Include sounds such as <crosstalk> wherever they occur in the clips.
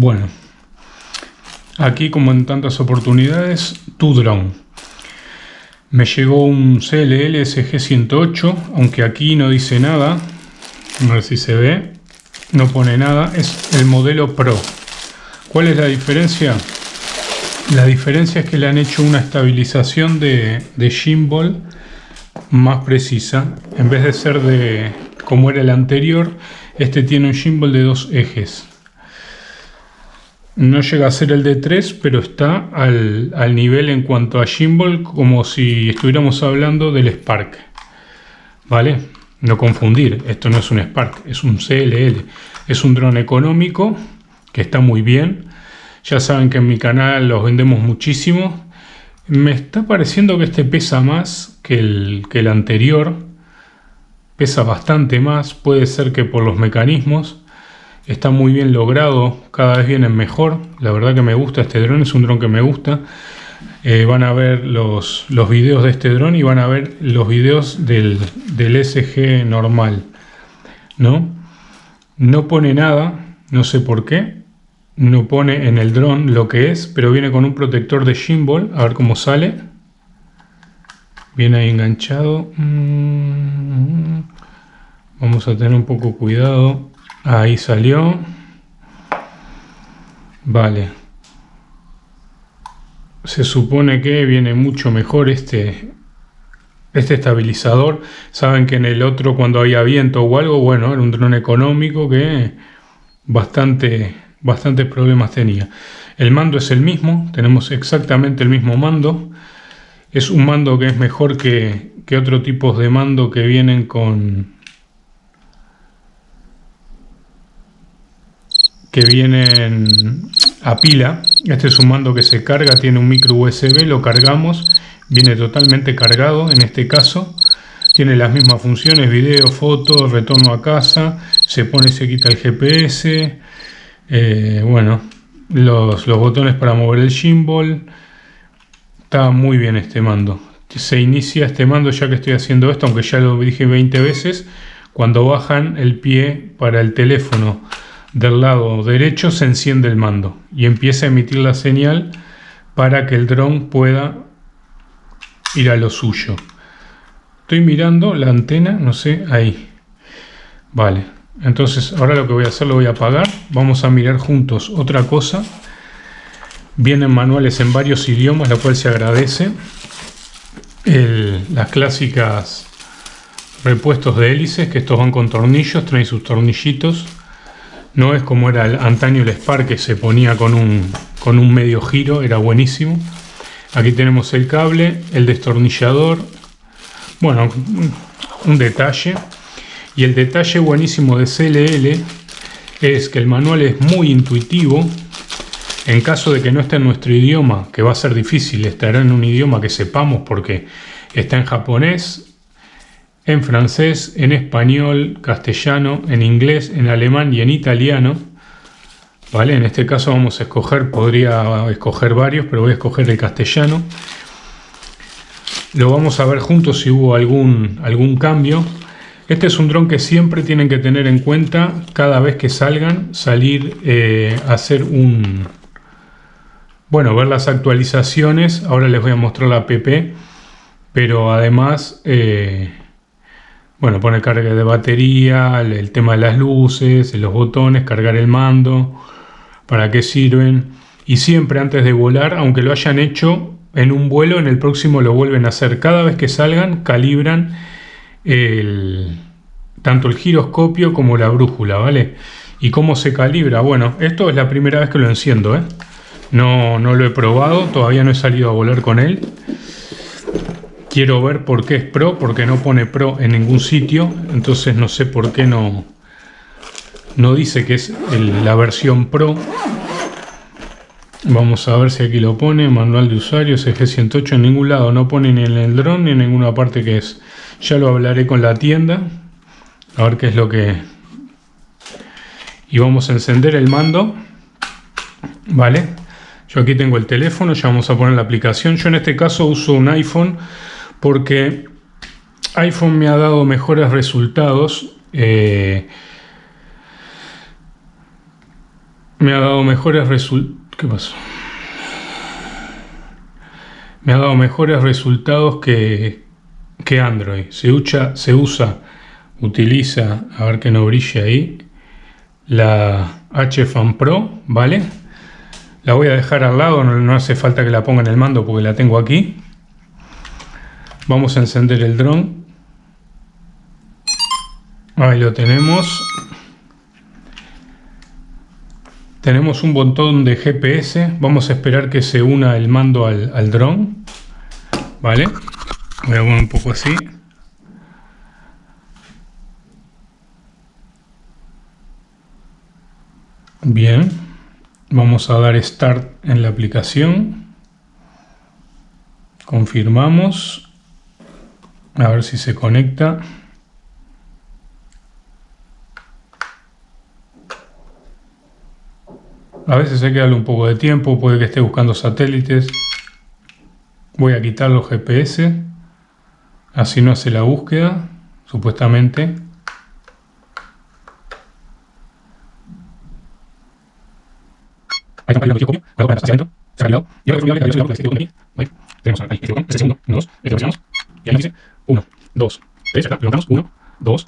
Bueno, aquí como en tantas oportunidades, tu drone. Me llegó un CLL SG108, aunque aquí no dice nada. A ver si se ve. No pone nada. Es el modelo Pro. ¿Cuál es la diferencia? La diferencia es que le han hecho una estabilización de, de gimbal más precisa. En vez de ser de como era el anterior, este tiene un gimbal de dos ejes. No llega a ser el de 3, pero está al, nivel en cuanto a gimbal como si estuviéramos hablando del Spark. ¿Vale? No confundir, esto no es un Spark, es un CLL. Es un dron económico que está muy bien. Ya saben que en mi canal los vendemos muchísimo. Me está pareciendo que este pesa más que el anterior. Pesa bastante más, puede ser que por los mecanismos Está muy bien logrado, cada vez viene mejor. La verdad que me gusta este dron, es un dron que me gusta. Eh, van a ver los, los videos de este dron y van a ver los videos del, del SG normal. ¿no? no pone nada, no sé por qué. No pone en el dron lo que es, pero viene con un protector de gimbal. A ver cómo sale. Viene ahí enganchado. Mm. Vamos a tener un poco cuidado. Ahí salió. Vale. Se supone que viene mucho mejor este, este estabilizador. Saben que en el otro cuando había viento o algo, bueno, era un dron económico que bastante, bastantes problemas tenía. El mando es el mismo, tenemos exactamente el mismo mando. Es un mando que es mejor que, que otro tipo de mando que vienen con, que vienen a pila. Este es un mando que se carga, tiene un micro USB, lo cargamos, viene totalmente cargado en este caso. Tiene las mismas funciones, video, foto, retorno a casa, se pone se quita el GPS, eh, bueno, los, los botones para mover el gimbal. Está muy bien este mando. Se inicia este mando ya que estoy haciendo esto, aunque ya lo dije 20 veces, cuando bajan el pie para el teléfono del lado derecho se enciende el mando y empieza a emitir la señal para que el dron pueda ir a lo suyo. Estoy mirando la antena, no sé, ahí. Vale, entonces ahora lo que voy a hacer lo voy a apagar. Vamos a mirar juntos otra cosa. Vienen manuales en varios idiomas, lo cual se agradece. las clásicas repuestos de hélices, que estos van con tornillos, traen sus tornillitos no es como era el, antaño el Spark que se ponía con un, con un medio giro, era buenísimo. Aquí tenemos el cable, el destornillador. Bueno, un detalle. Y el detalle buenísimo de CLL es que el manual es muy intuitivo. En caso de que no esté en nuestro idioma, que va a ser difícil, estará en un idioma que sepamos porque está en japonés, en francés, en español, castellano, en inglés, en alemán y en italiano. ¿Vale? En este caso vamos a escoger, podría escoger varios, pero voy a escoger el castellano. Lo vamos a ver juntos si hubo algún, algún cambio. Este es un dron que siempre tienen que tener en cuenta cada vez que salgan, salir eh, a hacer un... Bueno, ver las actualizaciones. Ahora les voy a mostrar la app, pero además... Eh, bueno, poner carga de batería, el, tema de las luces, los botones, cargar el mando, para qué sirven. Y siempre antes de volar, aunque lo hayan hecho en un vuelo, en el próximo lo vuelven a hacer. Cada vez que salgan, calibran tanto el giroscopio como la brújula, ¿vale? ¿Y cómo se calibra? Bueno, esto es la primera vez que lo enciendo, ¿eh? No, no lo he probado, todavía no he salido a volar con él. Quiero ver por qué es Pro, porque no pone Pro en ningún sitio, entonces no sé por qué no, no dice que es la versión Pro. Vamos a ver si aquí lo pone, manual de usuario, CG108, en ningún lado, no pone ni en el dron ni en ninguna parte que es. Ya lo hablaré con la tienda, a ver qué es lo que... Y vamos a encender el mando, ¿vale? Yo aquí tengo el teléfono, ya vamos a poner la aplicación. Yo en este caso uso un iPhone porque iPhone me ha dado mejores resultados. Eh, me ha dado mejores resultados. ¿Qué pasó? Me ha dado mejores resultados que, que Android. Se usa, se usa, utiliza, a ver que no brille ahí, la HFan Pro, ¿vale? La voy a dejar al lado, no, hace falta que la ponga en el mando porque la tengo aquí. Vamos a encender el dron. Ahí lo tenemos. Tenemos un botón de GPS. Vamos a esperar que se una el mando al, al dron. ¿Vale? Voy a poner un poco así. Bien, vamos a dar Start en la aplicación. Confirmamos. A ver si se conecta. A veces hay que darle un poco de tiempo, puede que esté buscando satélites. Voy a quitar los GPS. Así no hace la búsqueda, supuestamente. Ahí está el copia, luego para hacia adentro, se ha cargado. Y ahora que la dirección de botón aquí, ¿vale? Tenemos ahí botón, segundo, 1, 2, presionamos. Y ahí dice 1, 2, 3, acá levantamos 1, 2,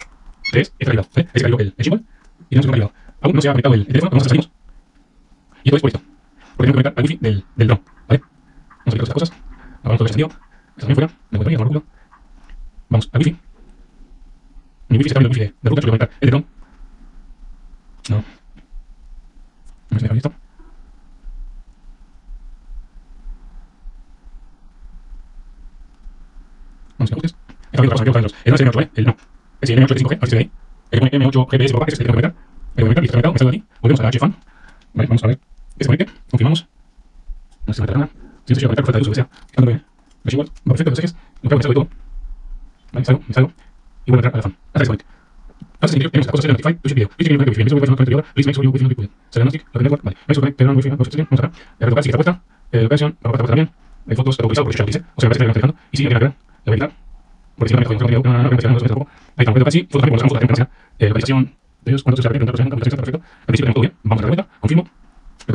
3, está cargado, ¿vale? Se cargó el, el symbol y tenemos el cargado. Aún no se ha conectado el, el teléfono, vamos a salimos. Y todo es por esto. Porque tengo que conectar al wifi del, del drone, ¿vale? Vamos a quitar estas cosas. Apagamos todo el sentido. Esto también fuera, me voy a poner, Vamos al wifi. Mi wifi está viendo el wifi de, de yo voy a conectar el drone. No. No se me ha visto. no los El es M8, ¿eh? El no. Es el M8 de 5G, así ahí. El M8 GPS por acá, que es el que tengo que conectar. El conectar, listo, conectado, me aquí. Volvemos a la HFan. Vale, vamos a ver. Que confirmamos. No se conecta nada. Si no se conectar, falta de uso, que sea. Quitándome la igual. Va perfecto, los ejes. Lo me salgo me salgo. Y vuelvo a entrar a la fan. Hasta que se sí, tenemos las cosas de Notify, video. Please make sure you Wi-Fi recorded. Diagnostic, la network, vale. Make sure connect, vamos. Retocar, si está puesta. La. Hay fotos por dice. O sea, me que me la voy a habilitar. Porque si no, Ahí eh, de ellos, se perfecto. Al todo bien, vamos a confirmo. Lo que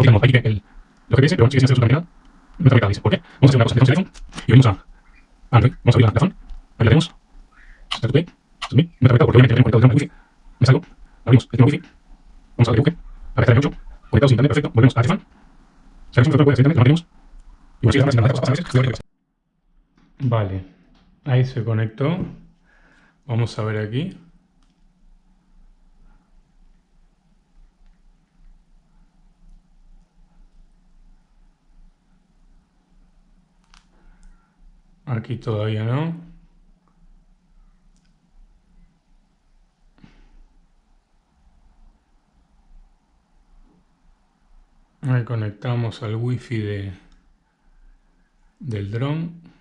voy a que el, lo que dice, pero sigue sin hacer su. No está dice, ¿por qué? Vamos a hacer una cosa, tenemos el iPhone y venimos a Android, vamos a abrir la ahí la tenemos. No está conectado porque obviamente tenemos conectado el wifi. Me salgo, abrimos el wifi, vamos a darle busque, acá está el M8, conectado sin internet, perfecto, volvemos a iPhone. A veces, Vale. Ahí se conectó. Vamos a ver aquí. Aquí todavía no. Ahí conectamos al wifi de, del dron.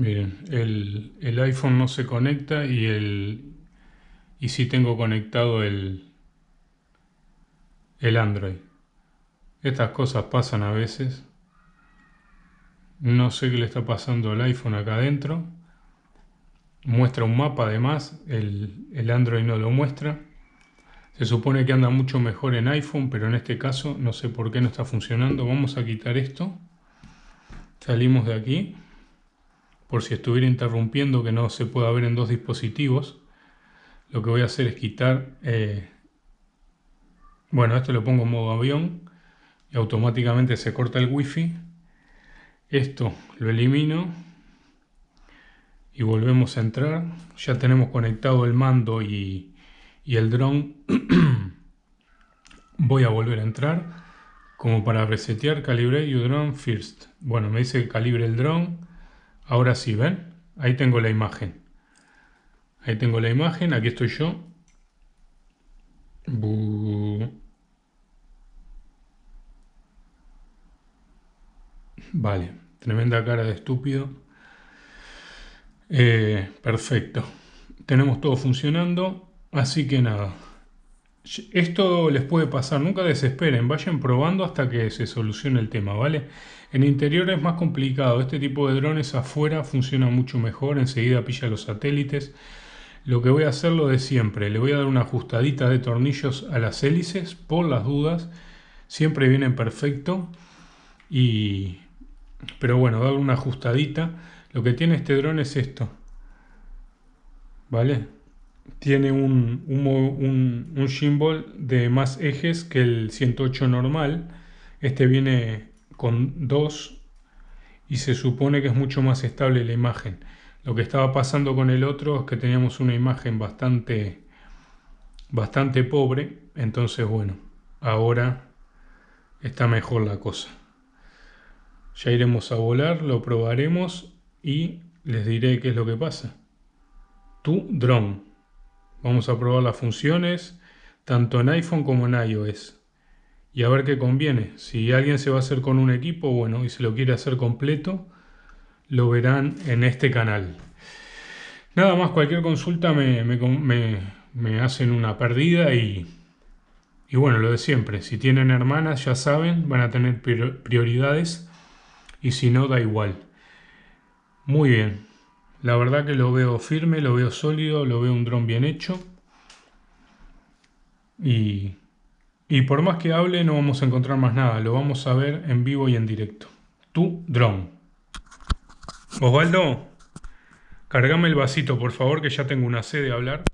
Miren, el, iPhone no se conecta y el y sí tengo conectado el, el Android. Estas cosas pasan a veces. No sé qué le está pasando al iPhone acá adentro. Muestra un mapa además, el, el Android no lo muestra. Se supone que anda mucho mejor en iPhone, pero en este caso no sé por qué no está funcionando. Vamos a quitar esto. Salimos de aquí por si estuviera interrumpiendo que no se pueda ver en dos dispositivos. Lo que voy a hacer es quitar, eh, bueno, esto lo pongo en modo avión y automáticamente se corta el wifi. Esto lo elimino y volvemos a entrar. Ya tenemos conectado el mando y, y el dron. <clears throat> voy a volver a entrar como para resetear calibre your drone first. Bueno, me dice que calibre el dron Ahora sí, ¿ven? Ahí tengo la imagen. Ahí tengo la imagen, aquí estoy yo. Vale, tremenda cara de estúpido. Eh, perfecto. Tenemos todo funcionando, así que nada. Esto les puede pasar, nunca desesperen, vayan probando hasta que se solucione el tema, ¿vale? En interior es más complicado, este tipo de drones afuera funciona mucho mejor, enseguida pilla los satélites. Lo que voy a hacer lo de siempre, le voy a dar una ajustadita de tornillos a las hélices por las dudas, siempre vienen perfecto y... Pero bueno, dar una ajustadita. Lo que tiene este dron es esto, ¿vale? Tiene un, un, un, gimbal de más ejes que el 108 normal. Este viene con dos y se supone que es mucho más estable la imagen. Lo que estaba pasando con el otro es que teníamos una imagen bastante, bastante pobre. Entonces, bueno, ahora está mejor la cosa. Ya iremos a volar, lo probaremos y les diré qué es lo que pasa. Tu drone. Vamos a probar las funciones tanto en iPhone como en iOS. Y a ver qué conviene. Si alguien se va a hacer con un equipo, bueno, y se lo quiere hacer completo, lo verán en este canal. Nada más, cualquier consulta me, hacen una perdida y, y bueno, lo de siempre. Si tienen hermanas, ya saben, van a tener prioridades y si no, da igual. Muy bien. La verdad que lo veo firme, lo veo sólido, lo veo un dron bien hecho. Y, y por más que hable no vamos a encontrar más nada, lo vamos a ver en vivo y en directo. Tu dron. Osvaldo, cargame el vasito por favor que ya tengo una sed de hablar.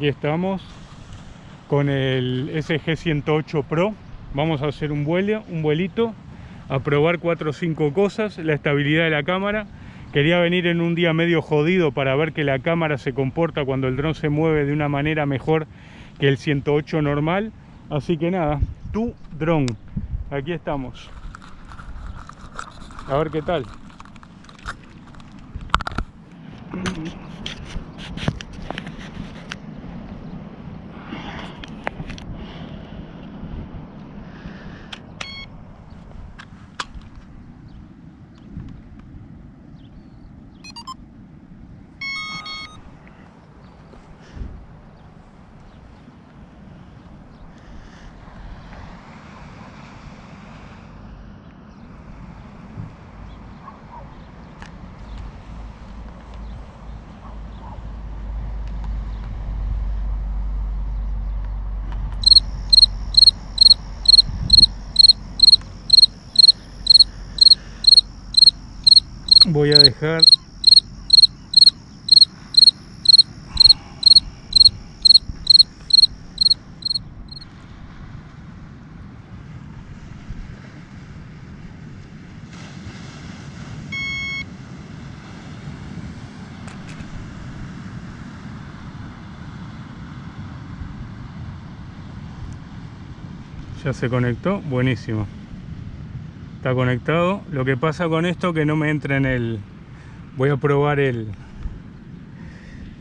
Aquí estamos con el SG108 Pro. Vamos a hacer un vuelo, un vuelito, a probar 4 o 5 cosas, la estabilidad de la cámara. Quería venir en un día medio jodido para ver que la cámara se comporta cuando el dron se mueve de una manera mejor que el 108 normal. Así que nada, tu dron. Aquí estamos. A ver qué tal. Voy a dejar. Ya se conectó. Buenísimo está conectado. Lo que pasa con esto que no me entra en el voy a probar el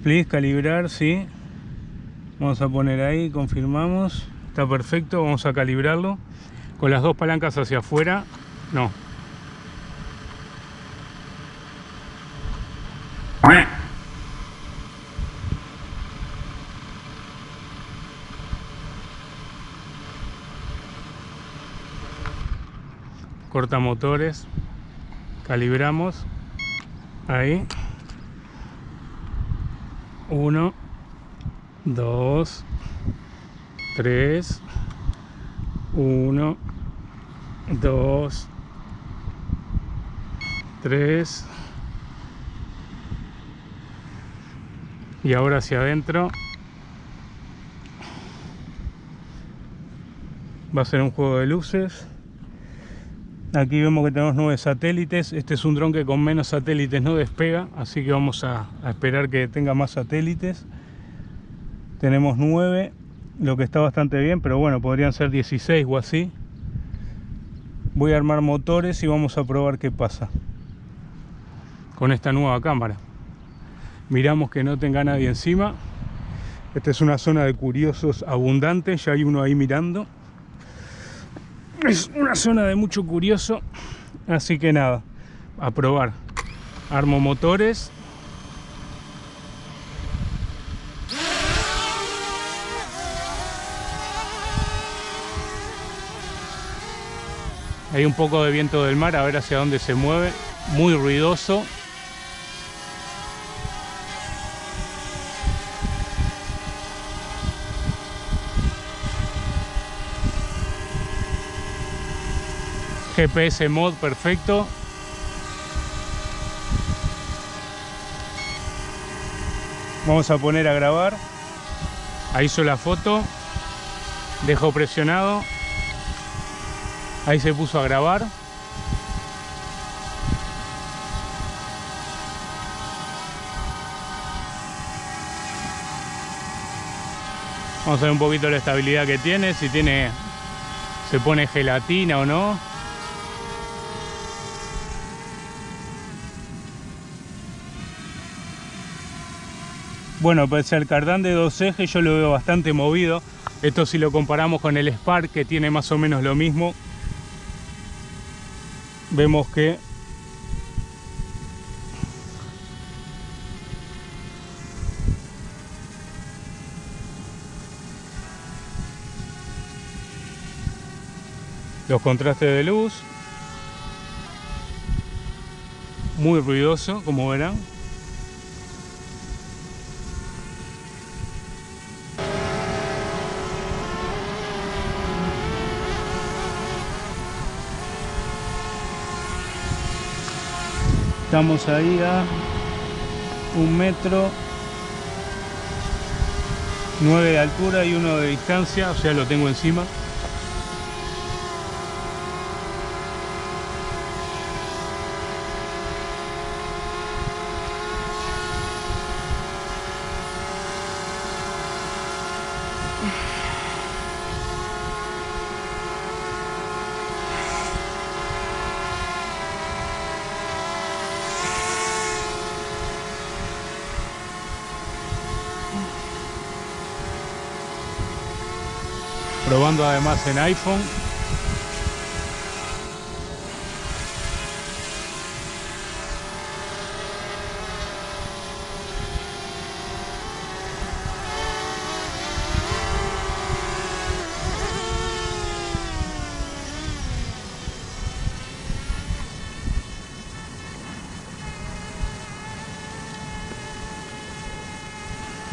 please calibrar sí. Vamos a poner ahí confirmamos. Está perfecto vamos a calibrarlo. Con las dos palancas hacia afuera no corta motores calibramos ahí. 1 2 3 1 2 3 y ahora hacia adentro. Va a ser un juego de luces Aquí vemos que tenemos nueve satélites. Este es un dron que con menos satélites no despega, así que vamos a, esperar que tenga más satélites. Tenemos nueve, lo que está bastante bien, pero bueno, podrían ser 16 o así. Voy a armar motores y vamos a probar qué pasa con esta nueva cámara. Miramos que no tenga nadie encima. Esta es una zona de curiosos abundante, ya hay uno ahí mirando es una zona de mucho curioso así que nada a probar. Armo motores. Hay un poco de viento del mar a ver hacia dónde se mueve. Muy ruidoso GPS mod perfecto. Vamos a poner a grabar. Ahí hizo la foto. Dejo presionado. Ahí se puso a grabar. Vamos a ver un poquito la estabilidad que tiene, si tiene se pone gelatina o no. Bueno, pues el cardán de dos ejes yo lo veo bastante movido. Esto si lo comparamos con el Spark que tiene más o menos lo mismo. Vemos que los contrastes de luz muy ruidoso como verán Estamos ahí a un metro, nueve de altura y uno de distancia, o sea, lo tengo encima. Además en iPhone.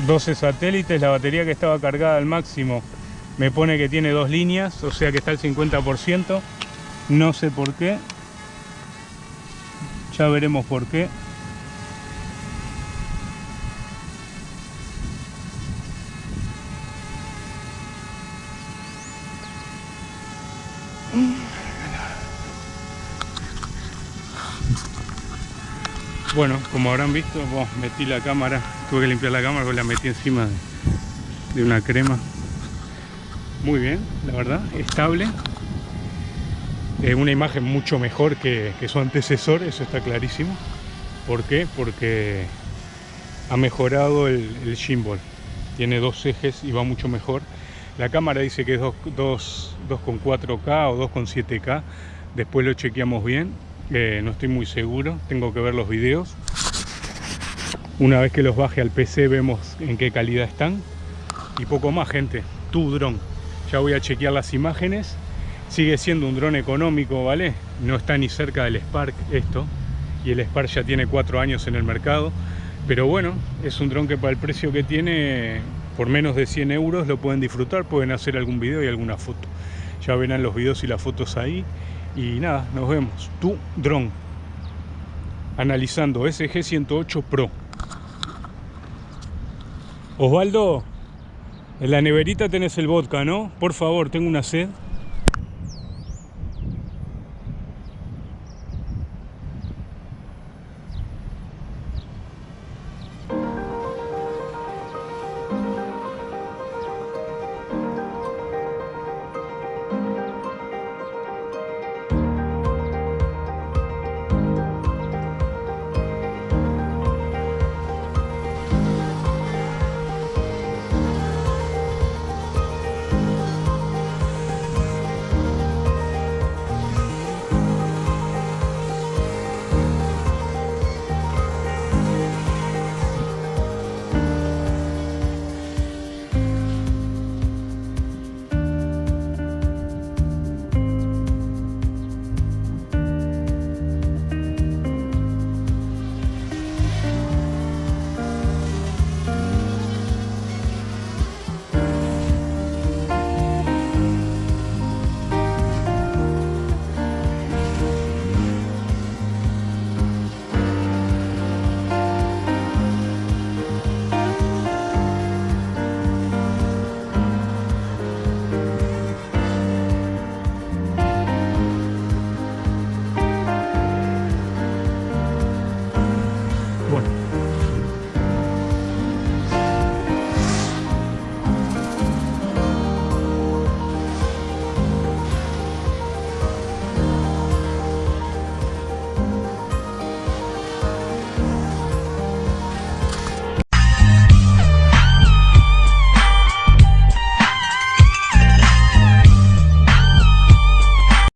...12 satélites, la batería que estaba cargada al máximo me pone que tiene dos líneas, o sea que está al 50%. No sé por qué. Ya veremos por qué. Bueno, como habrán visto, metí la cámara, tuve que limpiar la cámara porque la metí encima de una crema muy bien, la verdad, estable. Eh, una imagen mucho mejor que, su antecesor, eso está clarísimo. ¿Por qué? Porque ha mejorado el, el gimbal. Tiene dos ejes y va mucho mejor. La cámara dice que es 2,4K o 2,7K. Después lo chequeamos bien. Eh, no estoy muy seguro. Tengo que ver los videos. Una vez que los baje al PC vemos en qué calidad están. Y poco más, gente. Tu dron ya voy a chequear las imágenes. Sigue siendo un dron económico vale no está ni cerca del Spark esto. Y el Spark ya tiene cuatro años en el mercado. Pero bueno es un dron que para el precio que tiene por menos de 100 euros lo pueden disfrutar pueden hacer algún video y alguna foto. Ya verán los videos y las fotos ahí. Y nada nos vemos. Tu dron. Analizando SG108 Pro. Osvaldo en la neverita tenés el vodka, ¿no? Por favor, tengo una sed.